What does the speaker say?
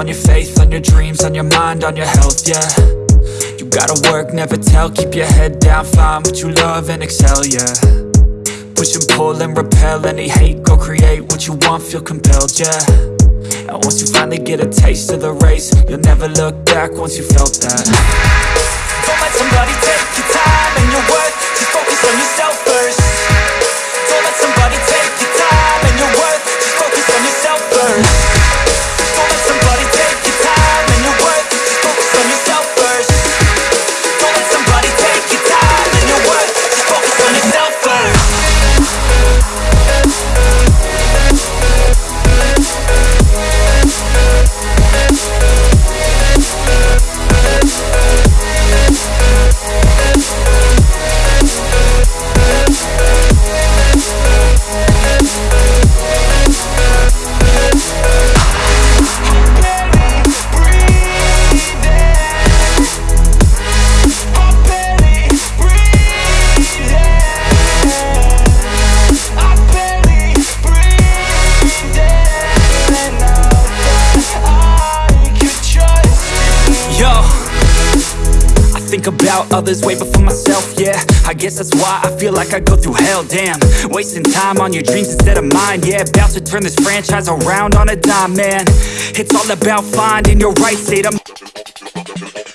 on your faith, on your dreams, on your mind, on your health, yeah. You gotta work, never tell, keep your head down, find what you love and excel, yeah. Push and pull and repel any hate, go create what you want, feel compelled, yeah. And once you finally get a taste of the race, you'll never look back once you felt that. Don't let somebody take your time and your worth, just focus on yourself first. Don't let somebody take your time and your worth, just focus on yourself first about others way before myself, yeah. I guess that's why I feel like I go through hell, damn. Wasting time on your dreams instead of mine, yeah. About to turn this franchise around on a dime, man. It's all about finding your right state. Of